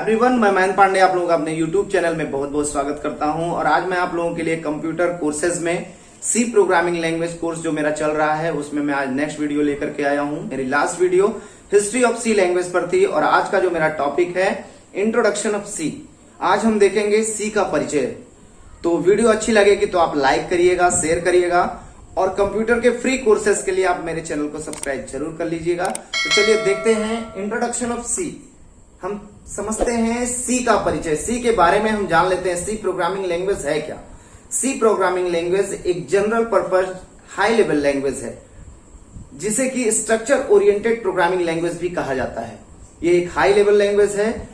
Everyone मैं मयंक पांडे आप लोगों का अपने यूट्यूब चैनल में बहुत बहुत स्वागत करता हूँ। और आज मैं आप लोगों के लिए कंप्यूटर कोर्सेज में सी प्रोग्रामिंग लैंग्वेज कोर्स जो मेरा चल रहा है, उसमें मैं आज नेक्स्ट वीडियो लेकर के आया हूँ। मेरी last video history of C language पर थी और आज का जो मेरा टॉपिक है इंट्रोडक्शन ऑफ़ सी आज हम देखेंगे सी का परिचय। तो वीडियो अच्छी लगेगी तो आप लाइक करिएगा शेयर करिएगा और कंप्यूटर के फ्री कोर्सेज के लिए आप मेरे चैनल को सब्सक्राइब ज़रूर कर लीजिएगा। तो चलिए देखते हैं इंट्रोडक्शन ऑफ़ सी हम समझते हैं सी का परिचय। सी के बारे में हम जान लेते हैं सी प्रोग्रामिंग लैंग्वेज है क्या? सी प्रोग्रामिंग लैंग्वेज एक general purpose high level language है, जिसे कि स्ट्रक्चर ओरिएंटेड प्रोग्रामिंग लैंग्वेज भी कहा जाता है। ये एक हाई लेवल लैंग्वेज है।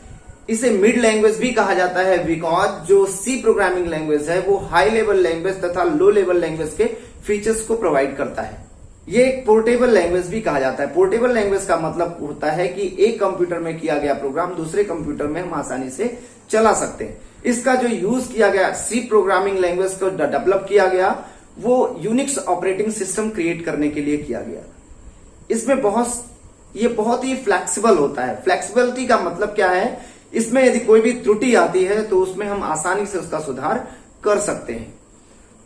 इसे मिड लैंग्वेज भी कहा जाता है बिकॉज़ जो सी प्रोग्रामिंग लैंग्वेज है, वो हाई लेवल लैंग्वेज तथा लो लेवल लैंग्वेज के फीचर्स को प्रोवाइड करता है। ये एक पोर्टेबल लैंग्वेज भी कहा जाता है। पोर्टेबल लैंग्वेज का मतलब होता है कि एक कंप्यूटर में किया गया प्रोग्राम दूसरे कंप्यूटर में हम आसानी से चला सकते हैं। इसका जो यूज़ किया गया सी प्रोग्रामिंग लैंग्वेज को डेवलप किया गया, वो यूनिक्स ऑपरेटिंग सिस्टम क्रिएट करने के लिए किया गया। इसमें बहुत, ये बहुत ही फ्लेक्सिबल होता है। फ्लेक्सिबिलिटी का मतलब क्या है? इसमें यदि कोई भी त्रुटि आती है तो उसमें हम आसानी से उसका सुधार कर सकते हैं।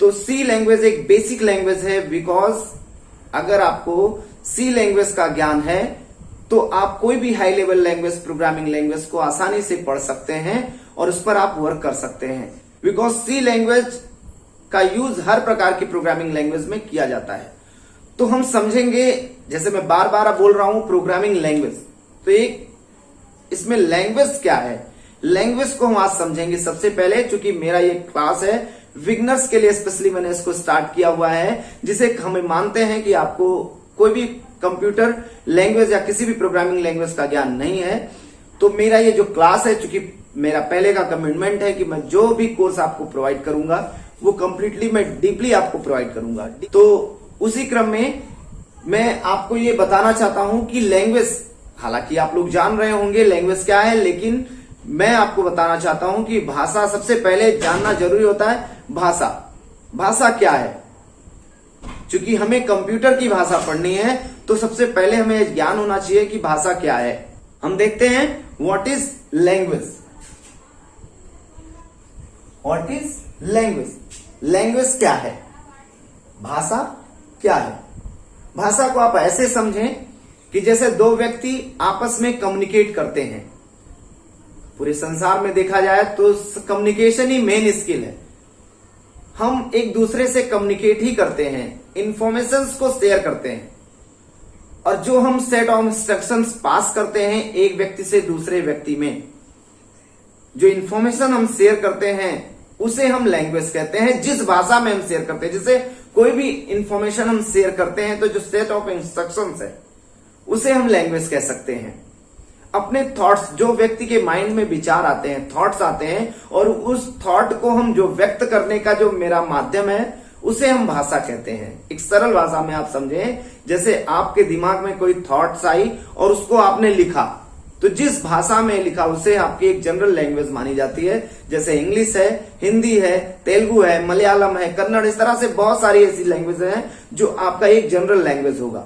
तो सी लैंग्वेज एक बेसिक लैंग्वेज है बिकॉज़ अगर आपको सी लैंग्वेज का ज्ञान है तो आप कोई भी high level language programming language को आसानी से पढ़ सकते हैं और उस पर आप वर्क कर सकते हैं। बिकॉज़ सी लैंग्वेज का यूज़ हर प्रकार की प्रोग्रामिंग लैंग्वेज में किया जाता है। तो हम समझेंगे, जैसे मैं बार बार बोल रहा हूँ प्रोग्रामिंग लैंग्वेज तो एक, इसमें लैंग्वेज क्या है? लैंग्वेज को हम आज समझेंगे। सबसे पहले, चूँकि मेरा ये क्लास है विगनर्स के लिए स्पेशली मैंने इसको स्टार्ट किया हुआ है, जिसे हम मानते हैं कि आपको कोई भी कंप्यूटर लैंग्वेज या किसी भी प्रोग्रामिंग लैंग्वेज का ज्ञान नहीं है। तो मेरा ये जो क्लास है, चूँकि मेरा पहले का कमिटमेंट है कि मैं जो भी कोर्स आपको प्रोवाइड करूँगा, वो कंप्लीटली मैं डीपली आपको प्रोवाइड करूँगा। तो उसी क्रम में मैं आपको ये बताना चाहता हूँ कि लैंग्वेज हालाँकि आप लोग जान रहे होंगे लैंग्वेज क्या है, लेकिन मैं आपको बताना चाहता हूँ कि भाषा सबसे पहले जानना ज़रूरी होता है भाषा। भाषा क्या है? क्योंकि हमें कंप्यूटर की भाषा पढ़नी है तो सबसे पहले हमें ज्ञान होना चाहिए कि भाषा क्या है। हम देखते हैं what is language what is language language क्या है? भाषा क्या है? भाषा को आप ऐसे समझें कि जैसे दो व्यक्ति आपस में कम्युनिकेट करते हैं। पूरे संसार में देखा जाए तो कम्युनिकेशन ही मेन स्किल है। हम एक दूसरे से कम्युनिकेट ही करते हैं इंफॉर्मेशन को शेयर करते हैं। और जो हम सेट ऑफ़ इंस्ट्रक्शन पास करते हैं एक व्यक्ति से दूसरे व्यक्ति में, जो इंफॉर्मेशन हम शेयर करते हैं, उसे हम लैंग्वेज कहते हैं, जिस भाषा में हम शेयर करते हैं। जैसे कोई भी इंफॉर्मेशन हम शेयर करते हैं तो जो सेट ऑफ़ इंस्ट्रक्शन है, उसे हम लैंग्वेज कह सकते हैं। अपने थॉट्स जो व्यक्ति के माइंड में विचार आते हैं थॉट्स आते हैं और उस थॉट को हम जो व्यक्त करने का जो मेरा माध्यम है, उसे हम भाषा कहते हैं। एक सरल भाषा में आप समझें, जैसे आपके दिमाग में कोई थॉट्स आई और उसको आपने लिखा तो जिस भाषा में लिखा, उसे आपकी एक जनरल लैंग्वेज मानी जाती है। जैसे इंग्लिश है हिंदी है तेलुगु है मलयालम है कन्नड़ इस तरह से बहुत सारी ऐसी लैंग्वेज हैं जो आपका एक जनरल लैंग्वेज होगा।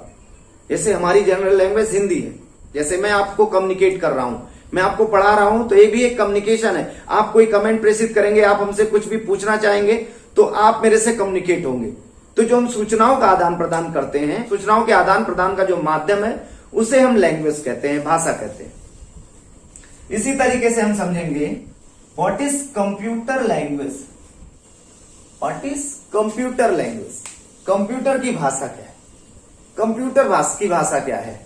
जैसे हमारी जनरल लैंग्वेज हिंदी है। जैसे मैं आपको कम्युनिकेट कर रहा हूँ। मैं आपको पढ़ा रहा हूँ तो ये भी एक कम्युनिकेशन है। आप कोई कमेंट प्रेषित करेंगे, आप हमसे कुछ भी पूछना चाहेंगे तो आप मेरे से कम्युनिकेट होंगे। तो जो हम सूचनाओं का आदान प्रदान करते हैं, सूचनाओं के आदान प्रदान का जो माध्यम है, उसे हम लैंग्वेज कहते हैं, भाषा कहते हैं। इसी तरीके से हम समझेंगे what is computer language what is computer language computer की भाषा क्या है? कंप्यूटर भाषा की भाषा क्या है?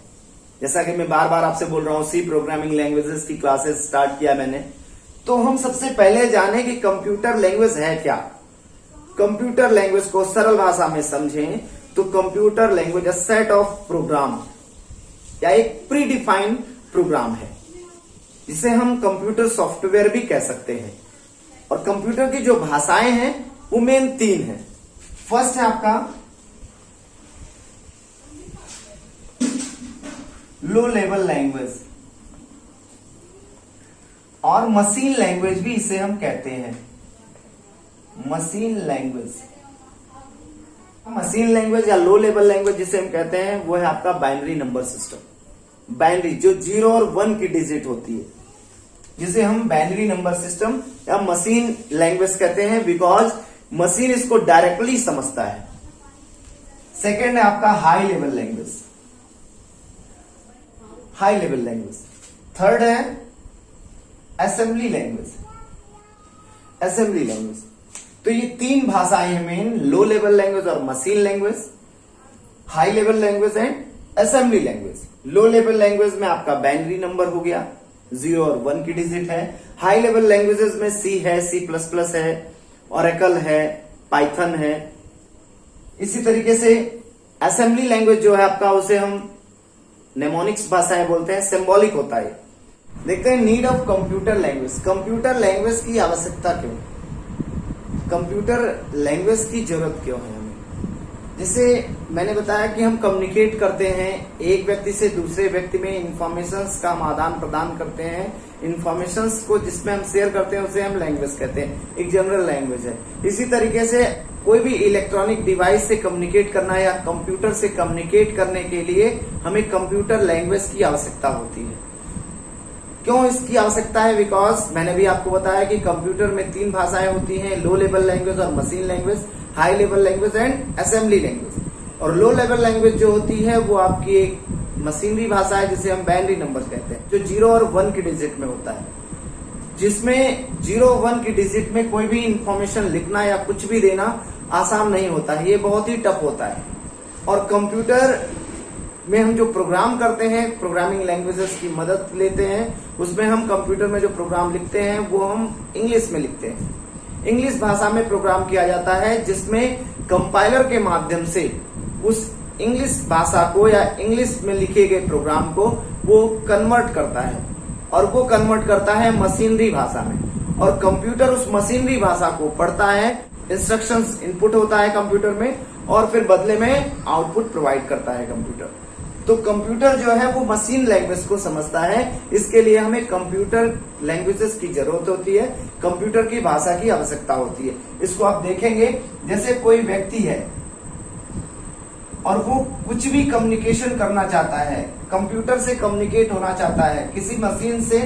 जैसा कि मैं बार बार आपसे बोल रहा हूँ सी प्रोग्रामिंग लैंग्वेजेस की क्लासेस स्टार्ट किया मैंने। तो हम सबसे पहले जाने कि कंप्यूटर लैंग्वेज है क्या। कंप्यूटर लैंग्वेज को सरल भाषा में समझें तो computer language a set of program या एक प्री डिफाइंड प्रोग्राम है। जिसे हम कंप्यूटर सॉफ्टवेयर भी कह सकते हैं। और कंप्यूटर की जो भाषाएँ हैं, वो मेन तीन है। फ़र्स्ट है आपका लो लेवल लैंग्वेज और मशीन लैंग्वेज भी इसे हम कहते हैं। मशीन लैंग्वेज मशीन लैंग्वेज या लो लेवल लैंग्वेज जिसे हम कहते हैं, वो है आपका बाइनरी नंबर सिस्टम बाइनरी जो ज़ीरो और वन की डिजिट होती है, जिसे हम बाइनरी नंबर सिस्टम या मशीन लैंग्वेज कहते हैं बिकॉज़ मशीन इसको डायरेक्टली समझता है। सेकेंड है आपका high level language high level language third है असेंबली लैंग्वेज असेंबली लैंग्वेज तो ये तीन भाषाएँ हैं मेन लो लेवल लैंग्वेज और machine language high level language and assembly language low level language में आपका बाइनरी नंबर हो गया ज़ीरो और वन की डिजिट है। हाई लेवल लैंग्वेजेस में सी है सी प्लस प्लस है ओरेकल है पाइथन है। इसी तरीके से असेंबली लैंग्वेज जो है आपका, उसे हम नेमोनिक्स भाषाएँ बोलते हैं सिंबॉलिक होता है देखते हैं need of computer language computer language की आवश्यकता क्यों? कंप्यूटर लैंग्वेज की ज़रूरत क्यों है हमें? जैसे मैंने बताया कि हम कम्युनिकेट करते हैं, एक व्यक्ति से दूसरे व्यक्ति में इंफॉर्मेशन का हम आदान प्रदान करते हैं। इंफॉर्मेशन को जिसमें हम शेयर करते हैं, उसे हम लैंग्वेज कहते हैं। एक जनरल लैंग्वेज है। इसी तरीके से कोई भी इलेक्ट्रॉनिक डिवाइस से कम्युनिकेट करना या कंप्यूटर से कम्युनिकेट करने के लिए हमें कंप्यूटर लैंग्वेज की आवश्यकता होती है। क्यों इसकी आवश्यकता है? बिकॉज़ मैंने भी आपको बताया कि कंप्यूटर में तीन भाषाएँ होती हैं लो लेवल लैंग्वेज और machine language high level language and assembly language और लो लेवल लैंग्वेज जो होती है, वो आपकी एक मशीनरी भाषा है, जिसे हम बाइनरी नंबर कहते हैं, जो ज़ीरो और वन के डिजिट में होता है। जिसमें ज़ीरो वन की डिजिट में कोई भी इंफॉर्मेशन लिखना या कुछ भी देना आसान नहीं होता है, ये बहुत ही टफ होता है। और कंप्यूटर में हम जो प्रोग्राम करते हैं प्रोग्रामिंग लैंग्वेजेस की मदद लेते हैं, उसमें हम कंप्यूटर में जो प्रोग्राम लिखते हैं, वो हम इंग्लिश में लिखते हैं। इंग्लिश भाषा में प्रोग्राम किया जाता है, जिसमें कंपाइलर के माध्यम से उस इंग्लिश भाषा को या इंग्लिश में लिखे गए प्रोग्राम को वो कन्वर्ट करता है। और वो कन्वर्ट करता है मशीनरी भाषा में। और कंप्यूटर उस मशीनरी भाषा को पढ़ता है इंस्ट्रक्शंस इनपुट होता है कंप्यूटर में, और फिर बदले में आउटपुट प्रोवाइड करता है कंप्यूटर तो कंप्यूटर जो है वो मशीन लैंग्वेज को समझता है। इसके लिए हमें कंप्यूटर लैंग्वेजेस की ज़रूरत होती है कंप्यूटर की भाषा की आवश्यकता होती है। इसको आप देखेंगे, जैसे कोई व्यक्ति है और वो कुछ भी कम्युनिकेशन करना चाहता है कंप्यूटर से कम्युनिकेट होना चाहता है, किसी मशीन से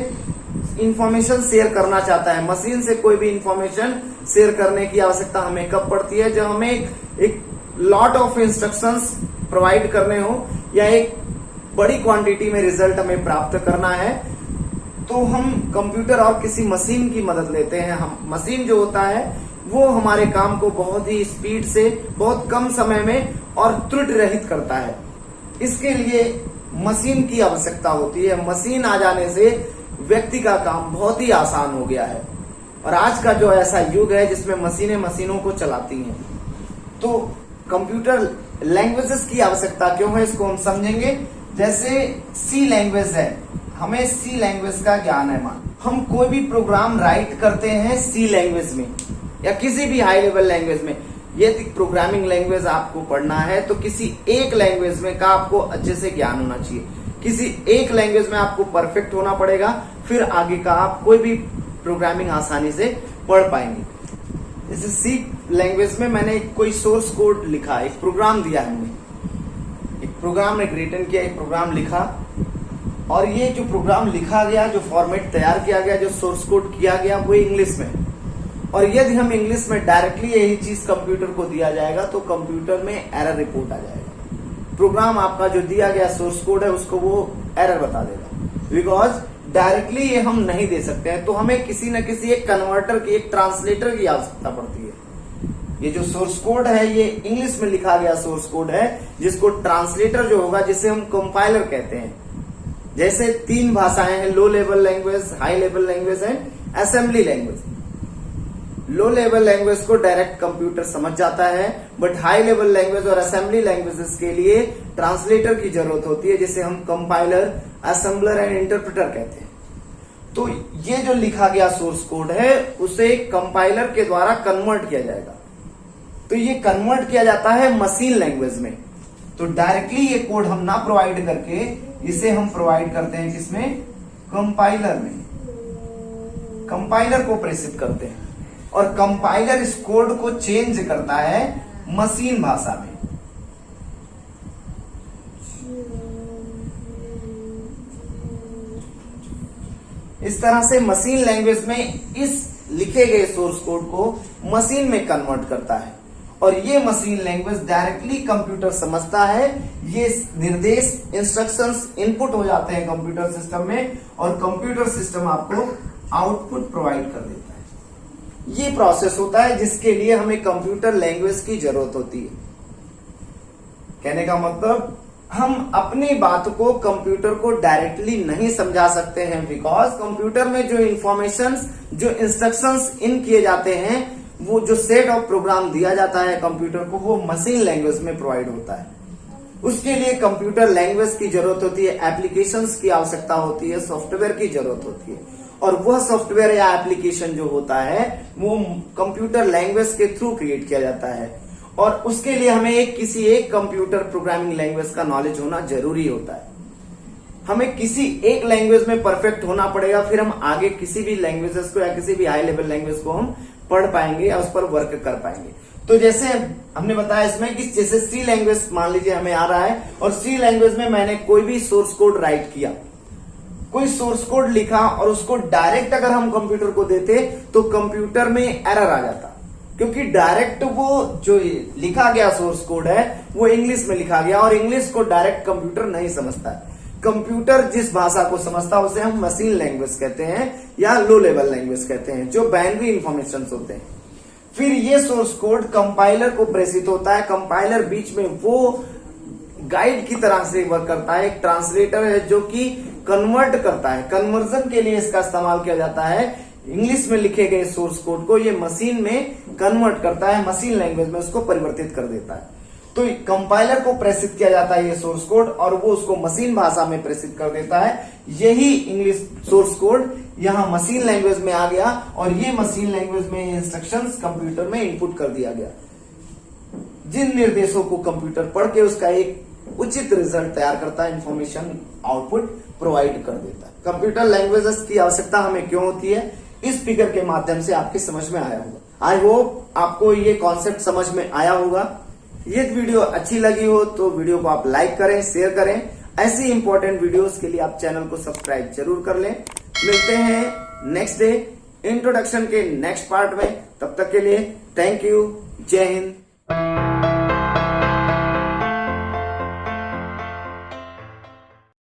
इंफॉर्मेशन शेयर करना चाहता है मशीन से कोई भी इंफॉर्मेशन शेयर करने की आवश्यकता हमें कब पड़ती है? जब हमें एक लॉट ऑफ़ इंस्ट्रक्शंस प्रोवाइड करने हो या एक बड़ी क्वांटिटी में रिज़ल्ट हमें प्राप्त करना है तो हम कंप्यूटर और किसी मशीन की मदद लेते हैं। हम मशीन जो होता है वो हमारे काम को बहुत ही स्पीड से, बहुत कम समय में और त्रुट रहित करता है। इसके लिए मशीन की आवश्यकता होती है। मशीन आ जाने से व्यक्ति का काम बहुत ही आसान हो गया है। और आज का जो ऐसा युग है जिसमें मशीनें मशीनों को चलाती हैं तो कंप्यूटर लैंग्वेजेस की आवश्यकता क्यों है, इसको हम समझेंगे। जैसे सी लैंग्वेज है, हमें सी लैंग्वेज का ज्ञान है, मान। हम कोई भी प्रोग्राम राइट करते हैं सी लैंग्वेज में। या किसी भी हाई लेवल लैंग्वेज में यदि प्रोग्रामिंग लैंग्वेज आपको पढ़ना है तो किसी एक लैंग्वेज में का आपको अच्छे से ज्ञान होना चाहिए। किसी एक लैंग्वेज में आपको परफेक्ट होना पड़ेगा, फिर आगे का आप कोई भी प्रोग्रामिंग आसानी से पढ़ पाएँगे। जैसे सी लैंग्वेज में मैंने कोई सोर्स कोड लिखा, एक प्रोग्राम दिया हमने। एक प्रोग्राम ने रिटर्न किया, एक प्रोग्राम लिखा। और ये जो प्रोग्राम लिखा गया, जो फॉर्मेट तैयार किया गया, जो सोर्स कोड किया गया, वो इंग्लिश में। और यदि हम इंग्लिश में डायरेक्टली यही चीज़ कंप्यूटर को दिया जाएगा तो कंप्यूटर में एरर रिपोर्ट आ जाएगा। प्रोग्राम आपका जो दिया गया सोर्स कोड है, उसको वो एरर बता देगा। बिकॉज़ डायरेक्टली ये हम नहीं दे सकते हैं तो हमें किसी न किसी एक कन्वर्टर की, एक ट्रांसलेटर की आवश्यकता पड़ती है। ये जो सोर्स कोड है, ये इंग्लिश में लिखा गया सोर्स कोड है, जिसको ट्रांसलेटर जो होगा, जिसे हम कंपाइलर कहते हैं। जैसे तीन भाषाएँ हैं low level language high level language and assembly language low level language को डायरेक्ट कंप्यूटर समझ जाता है बट हाई लेवल लैंग्वेज और असेंबली लैंग्वेजेस के लिए ट्रांसलेटर की ज़रूरत होती है, जिसे हम कंपाइलर असेंबलर एंड इंटरप्रेटर कहते हैं। तो ये जो लिखा गया सोर्स कोड है, उसे कंपाइलर के द्वारा कन्वर्ट किया जाएगा। तो ये कन्वर्ट किया जाता है मशीन लैंग्वेज में। तो डायरेक्टली ये कोड हम ना प्रोवाइड करके, इसे हम प्रोवाइड करते हैं किसमें? कंपाइलर में। कंपाइलर को प्रेसित करते हैं। और कंपाइलर इस कोड को चेंज करता है मशीन भाषा में। इस तरह से मशीन लैंग्वेज में इस लिखे गए सोर्स कोड को मशीन में कन्वर्ट करता है। और ये मशीन लैंग्वेज डायरेक्टली कंप्यूटर समझता है। ये निर्देश इंस्ट्रक्शंस इनपुट हो जाते हैं कंप्यूटर सिस्टम में और कंप्यूटर सिस्टम आपको आउटपुट प्रोवाइड कर देता है। ये प्रोसेस होता है जिसके लिए हमें कंप्यूटर लैंग्वेज की ज़रूरत होती है। कहने का मतलब हम अपनी बात को कंप्यूटर को डायरेक्टली नहीं समझा सकते हैं बिकॉज़ कंप्यूटर में जो इंफॉर्मेशन जो इंस्ट्रक्शंस इन किए जाते हैं, वो जो सेट ऑफ़ प्रोग्राम दिया जाता है कंप्यूटर को, वो मशीन लैंग्वेज में प्रोवाइड होता है। उसके लिए कंप्यूटर लैंग्वेज की ज़रूरत होती है एप्लीकेशंस की आवश्यकता होती है सॉफ्टवेयर की ज़रूरत होती है। और वह सॉफ्टवेयर या एप्लीकेशन जो होता है, वो कंप्यूटर लैंग्वेज के थ्रू क्रिएट किया जाता है। और उसके लिए हमें एक किसी एक कंप्यूटर प्रोग्रामिंग लैंग्वेज का नॉलेज होना ज़रूरी होता है। हमें किसी एक लैंग्वेज में परफेक्ट होना पड़ेगा, फिर हम आगे किसी भी लैंग्वेजेस को या किसी भी हाई लेवल लैंग्वेज को हम पढ़ पाएँगे या उस पर वर्क कर पाएँगे। तो जैसे हमने बताया इसमें कि जैसे सी लैंग्वेज मान लीजिए हमें आ रहा है, और सी लैंग्वेज में मैंने कोई भी सोर्स कोड राइट किया कोई सोर्स कोड लिखा और उसको डायरेक्ट अगर हम कंप्यूटर को देते तो कंप्यूटर में एरर आ जाता। क्योंकि डायरेक्ट वो जो लिखा गया सोर्स कोड है, वो इंग्लिश में लिखा गया और इंग्लिश को डायरेक्ट कंप्यूटर नहीं समझता कंप्यूटर जिस भाषा को समझता है, उसे हम मशीन लैंग्वेज कहते हैं या लो लेवल लैंग्वेज कहते हैं, जो बाइनरी इंफॉर्मेशन होते हैं। फिर ये सोर्स कोड कंपाइलर को प्रेषित होता है। कंपाइलर बीच में वो गाइड की तरह से वर्क करता है। एक ट्रांसलेटर है जो कि कन्वर्ट करता है। कन्वर्जन के लिए इसका इस्तेमाल किया जाता है। इंग्लिश में लिखे गए सोर्स कोड को ये मशीन में कन्वर्ट करता है मशीन लैंग्वेज में उसको परिवर्तित कर देता है। तो कंपाइलर को प्रेषित किया जाता है ये सोर्स कोड और वो उसको मशीन भाषा में प्रेषित कर देता है। यही इंग्लिश सोर्स कोड यहाँ मशीन लैंग्वेज में आ गया और ये मशीन लैंग्वेज में इंस्ट्रक्शन कंप्यूटर में इनपुट कर दिया गया। जिन निर्देशों को कंप्यूटर पढ़ के उसका एक उचित रिज़ल्ट तैयार करता है इंफॉर्मेशन आउटपुट प्रोवाइड कर देता है। कंप्यूटर लैंग्वेजेस की आवश्यकता हमें क्यों होती है? इस फिगर के माध्यम से आपके समझ में आया होगा। आई होप आपको ये कॉन्सेप्ट समझ में आया होगा। ये वीडियो अच्छी लगी हो तो वीडियो को आप लाइक करें शेयर करें। ऐसी इंपॉर्टेंट वीडियोस के लिए आप चैनल को सब्सक्राइब ज़रूर कर लें। मिलते हैं नेक्स्ट डे इंट्रोडक्शन के नेक्स्ट पार्ट में। तब तक के लिए थैंक यू जय हिंद।